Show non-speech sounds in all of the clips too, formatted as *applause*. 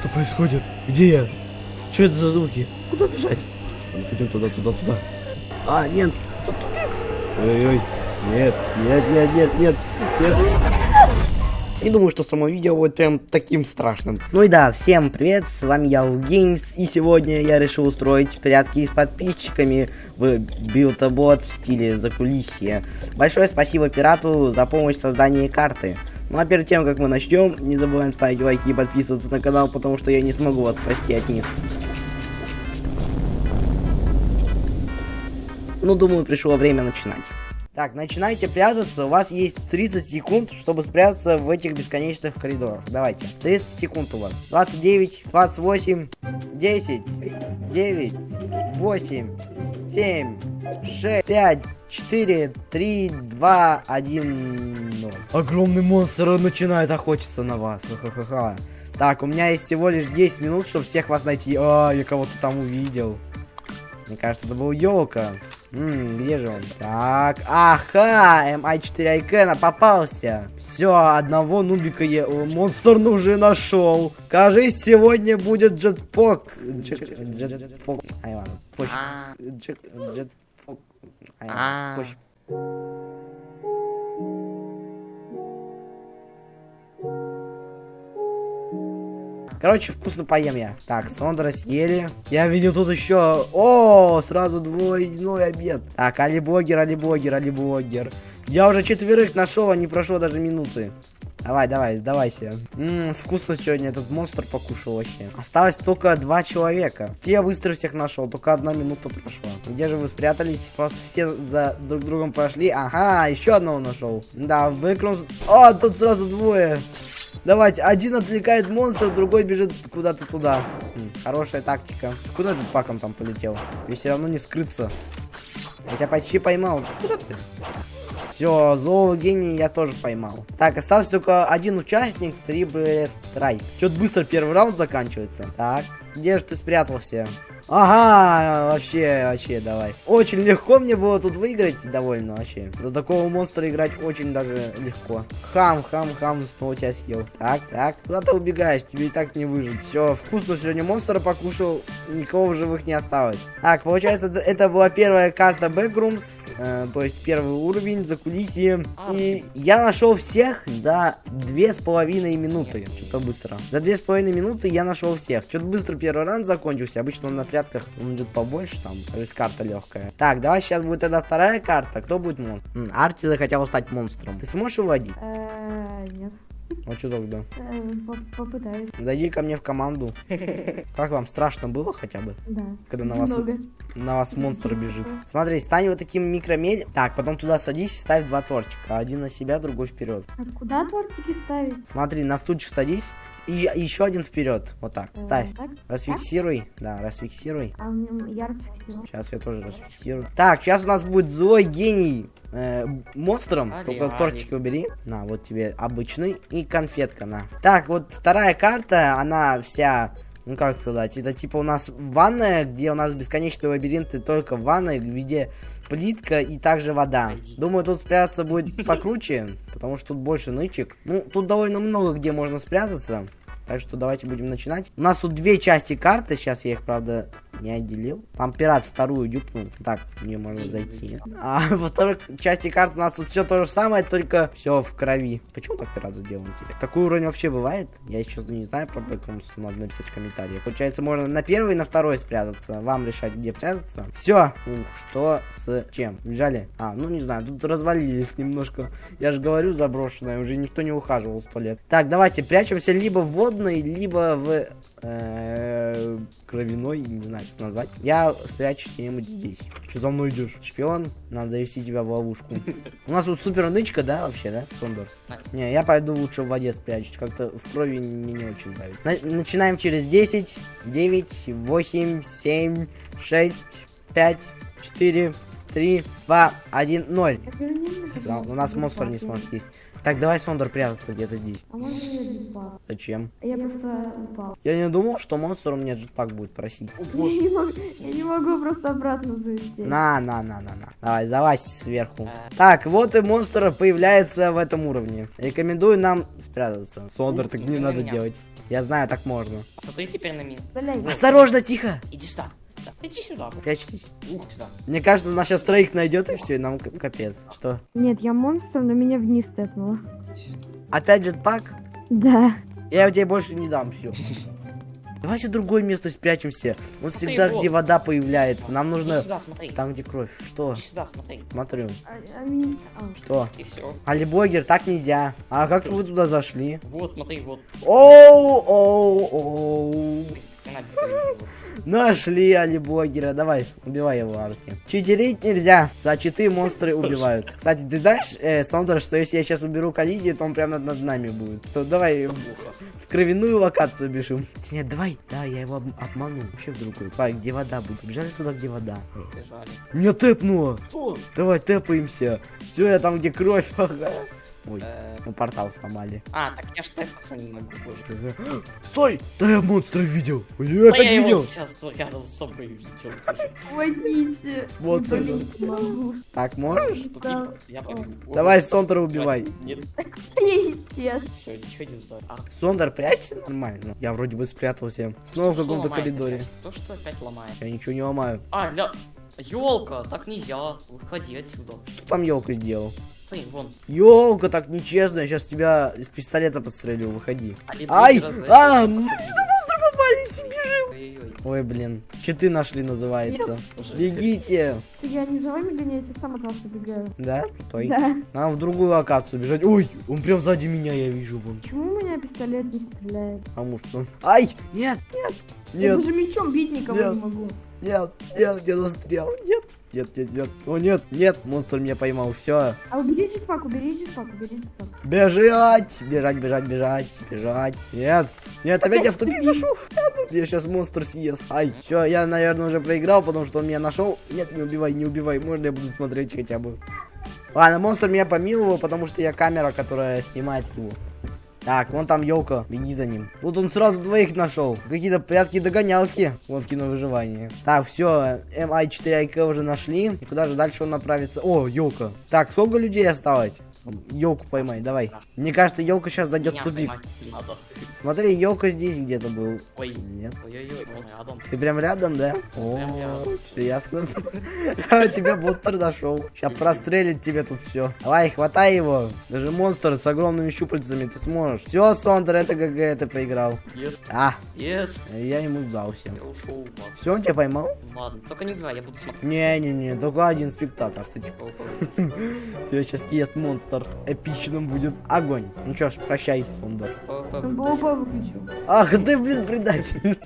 Что происходит? Где я? Что это за звуки? Куда бежать? Идем туда, туда, туда. А, нет, тут тупик. Ой-ой, нет, нет, нет, нет, нет, нет. Не думаю, что само видео будет прям таким страшным. Ну и да, всем привет, с вами я Games, и сегодня я решил устроить прятки с подписчиками в билтобот в стиле закулисье. Большое спасибо пирату за помощь в создании карты. Ну а перед тем, как мы начнем, не забываем ставить лайки и подписываться на канал, потому что я не смогу вас спасти от них. Ну, думаю, пришло время начинать. Так, начинайте прятаться. У вас есть 30 секунд, чтобы спрятаться в этих бесконечных коридорах. Давайте. 30 секунд у вас. 29, 28, 10, 9, 8, 7, 6, 5, 4, 3, 2, 1, 0. Огромный монстр начинает охотиться на вас. Ха-ха-ха. Так, у меня есть всего лишь 10 минут, чтобы всех вас найти. А, я кого-то там увидел. Мне кажется, это был елка. Ммм, где же он? Так, ага, MI4 Айкена попался. Все, одного нубика я... Монстр уже нашел. Кажись, сегодня будет джетпок. Джетпок. Ай, ладно, пофиг. Джет... Джетпок. Ай, ладно, пофиг. Короче, вкусно поем я. Так, Сондра съели. Я видел тут еще... О, сразу двойной обед. Так, алиблогер, алиблогер, алиблогер. Я уже четверых нашел, а не прошло даже минуты. Давай, давай, сдавайся. Ммм, вкусно сегодня этот монстр покушал вообще. Осталось только два человека. Я быстро всех нашел, только одна минута прошла. Где же вы спрятались? Просто все за друг другом прошли. Ага, еще одного нашел. Да, в бэкграунд... О, тут сразу двое. Давайте, один отвлекает монстра, другой бежит куда-то туда. М, хорошая тактика. Куда джетпаком там полетел? И все равно не скрыться. Я тебя почти поймал. Куда ты? Все, злого гения я тоже поймал. Так, остался только один участник, три страйк. Что-то быстро первый раунд заканчивается. Так, где же ты спрятался? Ага, вообще, вообще, давай. Очень легко мне было тут выиграть, довольно вообще. До такого монстра играть очень даже легко. Хам, хам, хам, снова тебя съел. Так, так, куда ты убегаешь? Тебе и так не выжить. Все, вкусно сегодня монстра покушал, никого в живых не осталось. Так, получается, это была первая карта Backrooms, э, то есть первый уровень, за кулисье. И я нашел всех за две с половиной минуты. Что-то быстро. За две с половиной минуты я нашел всех. Что-то быстро первый раунд закончился. Обычно он на прятках он идет побольше там, то есть карта легкая. Так, давай сейчас будет тогда вторая карта. Кто будет монстром? Арти захотел стать монстром. Ты сможешь его водить? Нет. А что тогда? Э, поп- Попытаюсь. Зайди ко мне в команду. *laughs* Как вам страшно было хотя бы? Да. Когда на вас, на вас монстр бежит. Смотри, стань вот таким микромель. Так, потом туда садись и ставь два тортика. Один на себя, другой вперед. А куда тортики ставить? Смотри, на стульчик садись. И еще один вперед. Вот так. Ставь. Расфиксируй. Да, расфиксируй. А. Сейчас я тоже расфиксирую. Так, сейчас у нас будет злой гений э, монстром. Али, Только али. тортики убери. На, вот тебе обычный. И конфетка, на. Так, вот вторая карта, она вся... Ну как сказать, это типа у нас ванная, где у нас бесконечные лабиринты только в ванной, где плитка и также вода. Думаю, тут спрятаться будет покруче, *laughs* потому что тут больше нычек. Ну, тут довольно много где можно спрятаться. Так что давайте будем начинать. У нас тут две части карты. Сейчас я их, правда, не отделил. Там пират вторую дюпнул. Так, мне можно зайти. А во второй части карты у нас тут все то же самое, только все в крови. Почему так пират сделал тебе? Такой уровень вообще бывает? Я еще не знаю про Бэкрумс, надо написать в комментариях. Получается, можно на первый и на второй спрятаться. Вам решать, где прятаться. Все. Ух, что с чем? Бежали? А, ну не знаю, тут развалились немножко. Я же говорю, заброшенное, уже никто не ухаживал сто лет. Так, давайте прячемся либо в водной, либо в э, кровяной, не знаю, как назвать. Я спрячусь где-нибудь здесь. Что за мной идешь? Шпион, надо завести тебя в ловушку. *laughs* У нас тут супер нычка, да, вообще, да, Сондор? Не, я пойду лучше в воде спрячусь. Как-то в крови мне не очень нравится. На- начинаем через 10, 9, 8, 7, 6, 5, 4, 3, 2, 1, 0. Я верни Да, у нас монстр не сможет есть. Так, давай Сондор прятаться где-то здесь. А можно? Зачем? Я просто упал. Я не думал, что монстр у меня джетпак будет просить. Я не могу, я не могу просто обратно залететь. На, на, на, на, на. Давай, залазь сверху. Так, вот и монстр появляется в этом уровне. Рекомендую нам спрятаться. Сондор, так не надо делать. Я знаю, так можно. Смотри теперь на меня. Осторожно, тихо. Иди сюда. Сюда. Иди сюда. Прячьтесь. Ух, сюда. Мне кажется, нас сейчас троих найдет и все, и нам капец. Что? Нет, я монстр, но меня вниз тэпнуло. Опять jetpack? Да. Я тебе больше не дам, все. Давайте в другое место спрячемся. Вот Смотри, всегда, вот. где вода появляется. Нам Иди нужно сюда, смотри. там, где кровь. Что? Иди сюда, смотри. Смотрю. А, а меня- а. Что? И все. Алибогер, так нельзя. А как вы туда зашли? Вот, смотри, вот. Оу, оу, оу. Стена Нашли Алибогера. Давай, убивай его, Арти. Читерить нельзя. За читы монстры убивают. Кстати, ты знаешь, э, Сондер, что если я сейчас уберу коллизию, то он прямо над, над нами будет. Что давай в, кровяную локацию бежим. Нет, давай, да, я его об- обману. Вообще в другую. Давай, где вода будет. Бежали туда, где вода. Бежали. Не тэпнуло. Что? Давай тэпаемся. Все, я там, где кровь. *laughs* Ага. Ой, Э, мы портал сломали. А, так я ж тэпаться не могу, боже. *gasps* Стой! Да я монстра видел! Я опять я его видел! сейчас рядом с собой видел. Помогите. Вот это. Так, можешь? Да. Я побегу. Давай Сондера убивай. Нет, все, ничего не знаю. А, Сондер, прячься нормально. Я вроде бы спрятался. Снова в каком-то коридоре. То, что опять ломает. Я ничего не ломаю. А, ля... Елка, так нельзя. Выходи отсюда. Что там елка сделал? Смотри, вон. Елка, так нечестно. Я сейчас тебя из пистолета подстрелю. Выходи. А, Ай! А, сюда монстры попались. Бежим. Ой, блин. Читы нашли, называется. Уже. Бегите. Я не за вами гоняюсь, я сам от вас убегаю. Да? Стой. Да. Нам в другую локацию бежать. Ой, он прям сзади меня, я вижу вон. Почему у меня пистолет не стреляет? Потому что... Ай! Нет! Нет! Я Нет! даже мечом бить никого Нет. не могу. Нет! Нет! Я застрял! Нет! Нет, нет, нет. О, нет, нет, монстр меня поймал. Все. А убери jetpack, убери jetpack, убери jetpack. Бежать! Бежать, бежать, бежать, бежать. Нет. Нет, опять я в тупик зашел. Я сейчас монстр съест. Ай, все, я, наверное, уже проиграл, потому что он меня нашел. Нет, не убивай, не убивай. Можно я буду смотреть хотя бы. Ладно, монстр меня помиловал, потому что я камера, которая снимает его. Так, вон там елка, беги за ним. Вот он сразу двоих нашел. Какие-то прятки-догонялки. Вот кино выживание. Так, все, MI4IK уже нашли. И куда же дальше он направится? О, елка. Так, сколько людей осталось? Елку поймай, давай. Мне кажется, елка сейчас зайдет в тупик. надо. Смотри, елка здесь где-то был. Ой, Нет. ой-ой-ой, рядом. Ты прям рядом, да? О, все ясно. *laughs* Тебя монстр нашел. Сейчас прострелит тебе тут все. Давай, хватай его. Даже монстр с огромными щупальцами ты сможешь. Все, Сондер, это ГГ, ты проиграл. Нет, А, нет. я ему сдался. Я ушел, ладно. Все, он тебя поймал? Ладно, только не убивай, я буду смотреть. Не-не-не, только один спектатор. Ты чё? О, *laughs* Тебя сейчас ест монстр. Эпичным будет огонь. Ну что ж, прощай, Сондер. О, о, Там о, ПВП выключил. Ах, ты, блин, предатель.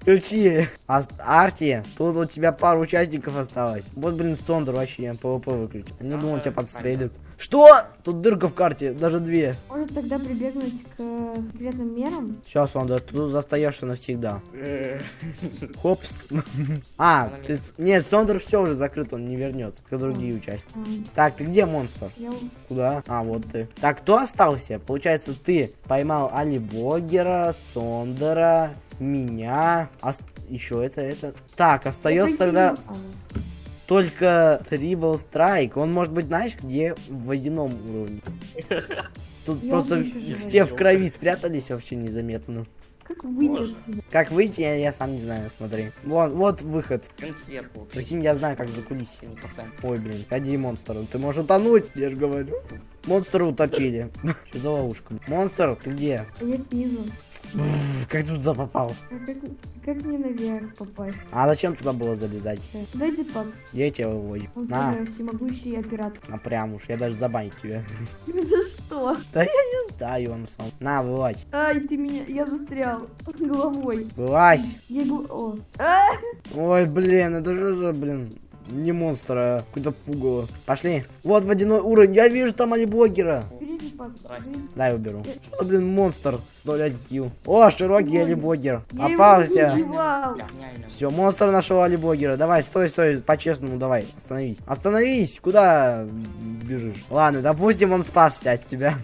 Включи. А, Арти, тут у тебя пару участников осталось. Вот, блин, Сондер вообще ПВП выключил. Не думал, тебя подстрелит. Что? Тут дырка в карте, даже две. Может тогда прибегнуть к э, секретным мерам? Сондер, ты тут остаешься навсегда. Хопс. *laughs* А, ты... Нет, Сондер все уже закрыт, он не вернется, как другие участники. А, Так, ты где монстр? Куда? А, вот ты. Так, кто остался? Получается, ты поймал Али Богера, Сондера, меня. Еще это, это. Так, остается тогда только Трибл Страйк. Он может быть, знаешь, где? В водяном уровне. *laughs* Тут Я просто все в крови спрятались вообще незаметно. А, Как выйти? Как выйти, я, я сам не знаю, смотри. Вот, вот выход. Сверху. Прикинь, я знаю, как. Сильный пацан. Ой, блин, ходи, монстр, ты можешь утонуть, я же говорю. Монстра утопили. *laughs* Что за ловушка? Монстр, ты где? А я снизу. Как ты туда попал? А как, как мне наверх попасть? А зачем туда было залезать? Дай jetpack. Я тебя выводю. Он На, всемогущий оператор. на прям уж, я даже забанить тебя. *laughs* За что? Да, и он сам. На, вылазь. Ай, ты меня... Я застрял. Головой. Вылазь. Я гл- О. А! Ой, блин, это же за, блин, не монстр, а какой-то пугало. Пошли. Вот водяной уровень, я вижу там алиблогера. Бери. Дай уберу. Что за, блин, монстр с 0 IQ? О, широкий алиблогер. Я Попался. не. Я. Все, монстр нашел алиблогера. Давай, стой, стой, по-честному, давай, остановись. Остановись, куда бежишь? Ладно, допустим, он спасся от тебя.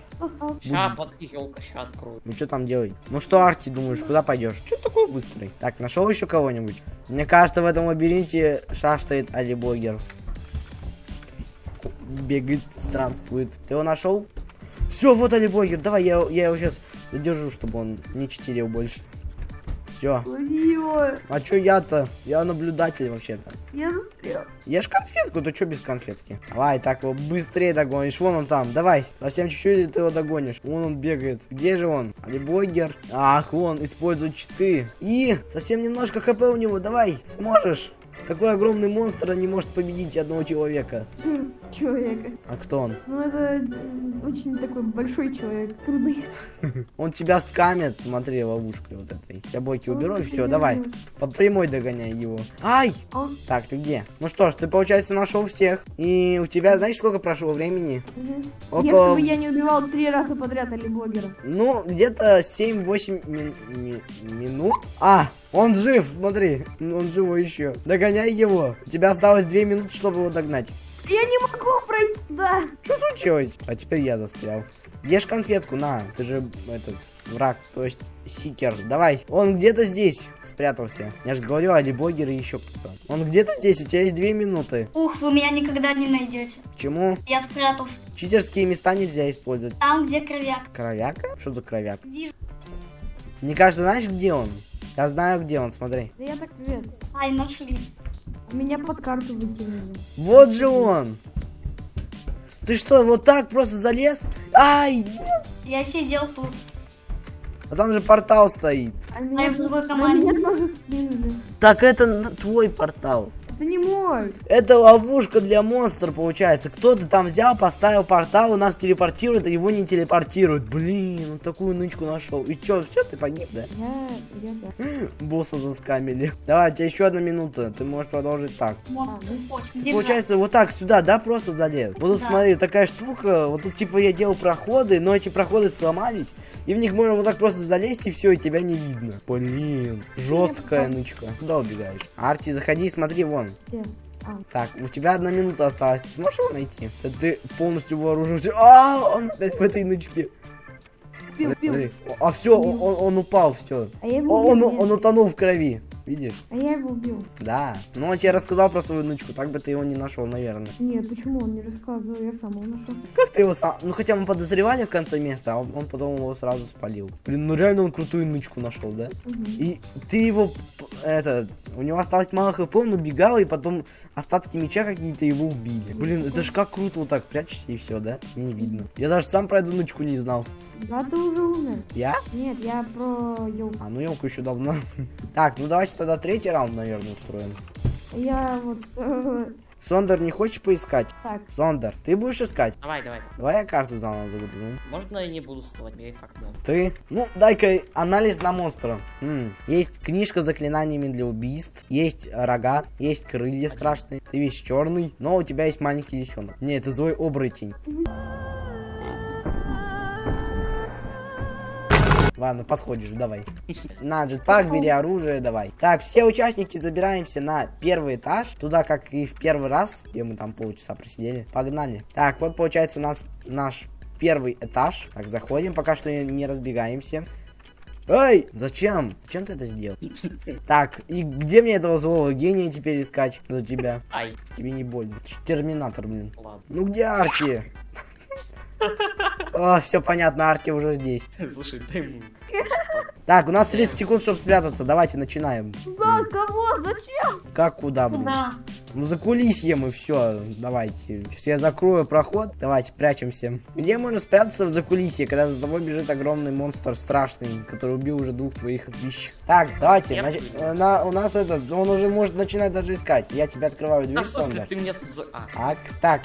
Ща под елка, ща открою. Ну что там делать? Ну что, Арти, думаешь, куда пойдешь? Что такой быстрый? Так, нашел еще кого-нибудь? Мне кажется, в этом лабиринте шастает алиблогер. Бегает, странствует. Ты его нашел? Все, вот алиблогер. Давай, я, я его сейчас Задержу, чтобы он не читерил больше. Все. А чё я-то? Я наблюдатель вообще-то. Я застрял. Ешь конфетку, то чё без конфетки? Давай, так его быстрее догонишь. Вон он там, давай. Совсем чуть-чуть ты его догонишь. Вон он бегает. Где же он? Алибогер. Ах, вон, использует читы. И совсем немножко хп у него, давай, сможешь. Такой огромный монстр не может победить одного человека. Хм, Человека. А кто он? Ну это м, очень такой большой человек. Трудный. *laughs* Он тебя скамет, смотри, ловушкой вот этой. Я бойки уберу и все, давай. По прямой догоняй его. Ай! Он. Так, ты где? Ну что ж, ты, получается, нашел всех. И у тебя, знаешь, сколько прошло времени? Около... Если бы я не убивал три раза подряд или блогера. Ну, где-то 7-8 ми- ми- минут. А, он жив, смотри. Он живой еще. Догоняй его. У тебя осталось 2 минуты, чтобы его догнать. Я не могу пройти. Да. Что случилось? А теперь я застрял. Ешь конфетку, на. Ты же этот враг, то есть сикер. Давай. Он где-то здесь спрятался. Я же говорю, алибогер и еще кто-то. Он где-то здесь, у тебя есть 2 минуты. Ух, вы меня никогда не найдете. Почему? Я спрятался Читерские места нельзя использовать. там, где кровяк. Кровяка? Что за кровяк? Вижу. Мне кажется, знаешь, где он? Я знаю, где он, смотри. Да я так вет. Ай, нашли. Меня под карту выкинули. Вот же он! Ты что, вот так просто залез? Ай! Я сидел тут. А там же портал стоит. А меня, в другой а команде. меня тоже скинули. Так это твой портал. Это не мой. Это ловушка для монстра получается. Кто-то там взял, поставил портал, у нас телепортирует, а его не телепортирует. Блин, он такую нычку нашел. И чё, все, ты погиб, да? Я, я, да. Босса заскамили. Давай, у тебя еще одна минута. Ты можешь продолжить так. Монстр А. Ты, Держать. получается, вот так сюда, да, просто залез. Вот тут Да. смотри, такая штука. Вот тут типа я делал проходы, но эти проходы сломались. И в них можно вот так просто залезть, и все, и тебя не видно. Блин, жесткая нычка. Куда убегаешь? Арти, заходи, смотри, вон. Где? А, Так, у тебя одна минута осталась. Ты сможешь его найти? Да Ты полностью вооружился. А, он опять в этой нычке. пил, пил. А все, он, он упал, все. А Он, он, он утонул в крови. Видишь? А я его убил. Да. Ну, он тебе рассказал про свою нычку, так бы ты его не нашел, наверное. Нет, почему он не рассказывал? Я сам его нашел. Как ты его сам... Ну, хотя мы подозревали в конце места, а он, он потом его сразу спалил. Блин, ну реально он крутую нычку нашел, да? Мгм. И ты его... Это... У него осталось мало хп, он убегал, и потом остатки меча какие-то его убили. Блин, это ж как круто вот так прячешься и все, да? Не видно. Я даже сам про эту нычку не знал. Да, ты уже умер. Я? Нет, я про елку. А, ну елку еще давно. *laughs* Так, ну давайте тогда третий раунд, наверное, устроим. Я вот... э, Сондер, не хочешь поискать? так, Сондер, ты будешь искать? Давай, давай. Давай я карту заново загружу. Можно я не буду вставать? Я и так много. Ты? Ну, дай-ка анализ на монстра. М, Есть книжка с заклинаниями для убийств, есть рога, есть крылья страшные, ты весь черный, но у тебя есть маленький лисенок. Не, это злой оборотень. Ладно, подходишь, давай. На, джетпак, бери оружие, давай. Так, все участники забираемся на первый этаж. Туда, как и в первый раз, где мы там полчаса просидели. Погнали. Так, вот получается у нас наш первый этаж. Так, заходим, пока что не, разбегаемся. Эй, зачем? Зачем ты это сделал? Так, и где мне этого злого гения теперь искать за тебя? Ай, Тебе не больно. Терминатор, блин. ладно. Ну где *laughs* Арти? все понятно, Арти уже здесь. Слушай, дай ему. *laughs* Так, у нас 30 секунд, чтобы спрятаться. Давайте начинаем. да, кого? Зачем? Как куда, блин? Куда? Ну за кулисьем и все. Давайте. Сейчас я закрою проход. Давайте, прячемся. Где можно спрятаться в закулисье, когда за тобой бежит огромный монстр страшный, который убил уже двух твоих тысяч? Так, давайте. Нач- на- у нас этот, он уже может начинать даже искать. Я тебя открываю дверь. А, смысле, Сондер. ты меня тут за... А, Так, так.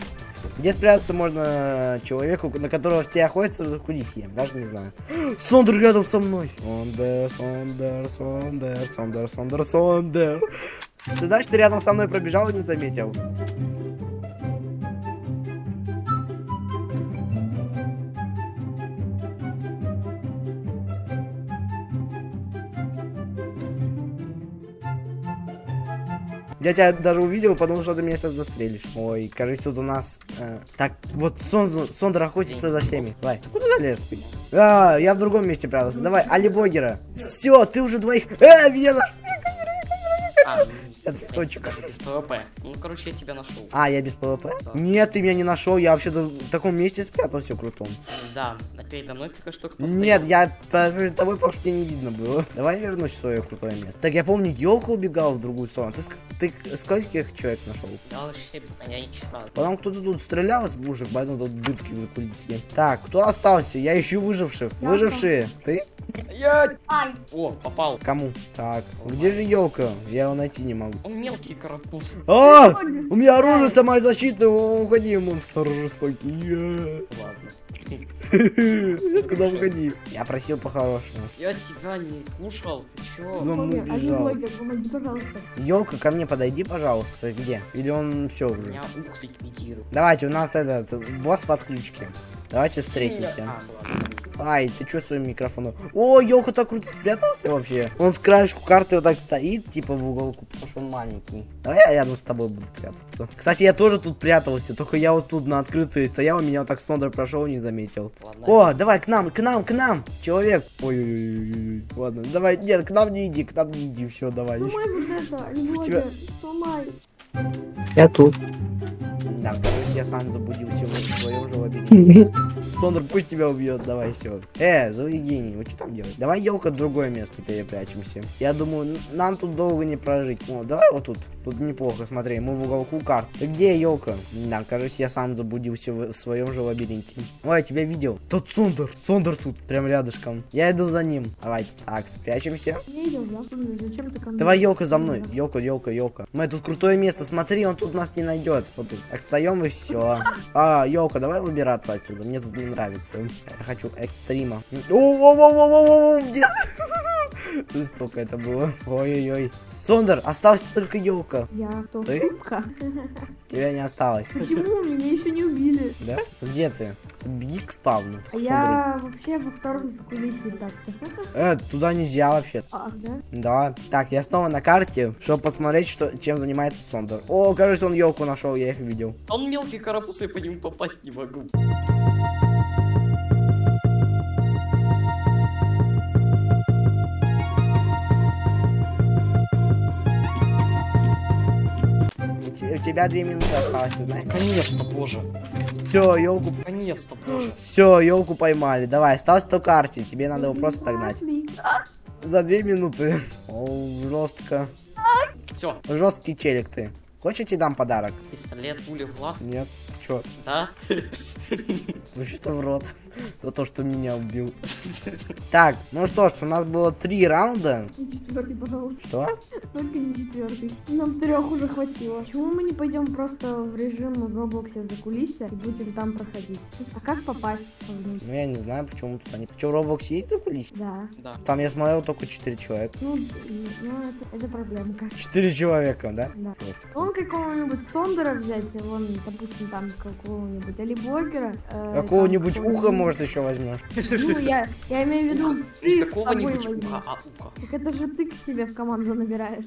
Где спрятаться можно человеку, на которого все охотятся в закулисье? Даже не знаю. *gasps* Сондер рядом со мной. Сондер, Сондер, Сондер, Сондер, Сондер, Сондер. Ты знаешь, ты рядом со мной пробежал и не заметил. Я тебя даже увидел, потому что ты меня сейчас застрелишь. Ой, кажется, тут у нас... э, так, вот Сон, Сондер охотится за всеми. Давай, куда залез? А, я в другом месте прятался. Давай, Али Блогера. Все, ты уже двоих... Э, меня а, ну, Я цветочек. Без ПВП. Ну, короче, я тебя нашел. А, я без ПВП? Да. Нет, ты меня не нашел, я вообще в таком месте спрятался крутом. Да, а передо мной только что кто Нет, стоял. я перед тобой, потому что не видно было. Давай вернусь в свое крутое место. Так, я помню, елка убегала в другую сторону. Ты, ты скольких человек нашел? Я вообще без понятия не читал. Потом кто-то тут стрелял из пушек, поэтому тут дырки в кулисе. Так, кто остался? Я ищу выживших. Я Выжившие. Ты? Я... Ай, О, попал. Кому? Так, где же елка? Я его найти не могу. Он мелкий карапуз. А! У меня оружие самозащиты, О, уходи, монстр жестокий. Ладно. Я сказал, уходи. Я просил по-хорошему. Я тебя не кушал, ты чё? За мной бежал. Елка, ко мне подойди, пожалуйста. Где? Или он все уже? Меня ух ликвидирует. Давайте, у нас этот босс в отключке. Давайте встретимся. Ай, ты чё своим микрофоном? О, елка так круто спрятался вообще. Он с краешку карты вот так стоит, типа в уголку, потому что он маленький. Давай я рядом с тобой буду прятаться. Кстати, я тоже тут прятался, только я вот тут на открытой стоял, и меня вот так Сондер прошел, не заметил. Ладно. О, давай к нам, к нам, к нам, человек. Ой-ой-ой, ладно, давай, нет, к нам не иди, к нам не иди, все, давай. Тебя- сломай. Я тут. Да, я сам заблудился в своем же лабиринте. *laughs* Сондер, пусть тебя убьет, давай все. Э, злый гений, вы что там делаете? Давай елка в другое место перепрячемся. Я думаю, нам тут долго не прожить. О, давай вот тут. Тут неплохо, смотри, мы в уголку карт. Ты где елка? Да, кажется, я сам заблудился в, своем же лабиринте. Ой, я тебя видел. Тот Сондер, Сондер тут, прям рядышком. Я иду за ним. Давайте, так, спрячемся. Давай, елка за мной. Елка, елка, елка. Мы тут крутое место. Смотри, он тут нас не найдет. Вот тут. Так встаем и все. А, елка, давай выбираться отсюда. Мне тут не нравится. Я хочу экстрима. О, о, о, о, о, о, нет. *laughs* *laughs* Жестоко это было. Ой-ой-ой. Сондер, осталась только елка. Я кто? Ты? Шутка. *laughs* Тебя не осталось. Почему? Меня еще не убили. Да? Где ты? Беги к спавну. А я вообще во втором закулисье так-то. *laughs* Э, туда нельзя вообще. А, да? Да. Так, я снова на карте, чтобы посмотреть, что, чем занимается Сондер. О, кажется, он елку нашел, я их видел. Он мелкий карапуз, я по нему попасть не могу. У те- у тебя две минуты осталось, знаешь? Наконец-то, боже. Все, елку. Наконец-то, боже. Все, елку поймали. Давай, осталось то карте. Тебе надо его просто догнать. За две минуты. О, жестко. Все, Жесткий челик ты. Хочешь, я тебе дам подарок? пистолет, пули в глаз. Нет. Че? Да? *laughs* Вообще-то в рот. За то, что меня убил. Так, ну что ж, у нас было три раунда. не четвертый, пожалуйста. Что? Только не четвертый. Нам трех уже хватило. Почему мы не пойдем просто в режим в Роблоксе за кулисья и будем там проходить? А как попасть? Ну я не знаю, почему тут они. Че, в Roblox есть за кулисье? Да. Да. Там я смотрел только четыре человека. Ну, ну это, это проблемка. Четыре человека, да? Да. Вон какого-нибудь Сондера взять, и вон, допустим, там какого-нибудь, или блогера. э, Какого-нибудь уха, какого-нибудь- может, еще возьмешь. *laughs* Ну, я, я имею в виду, ты какого-нибудь уха, а уха. Так это же ты к себе в команду набираешь.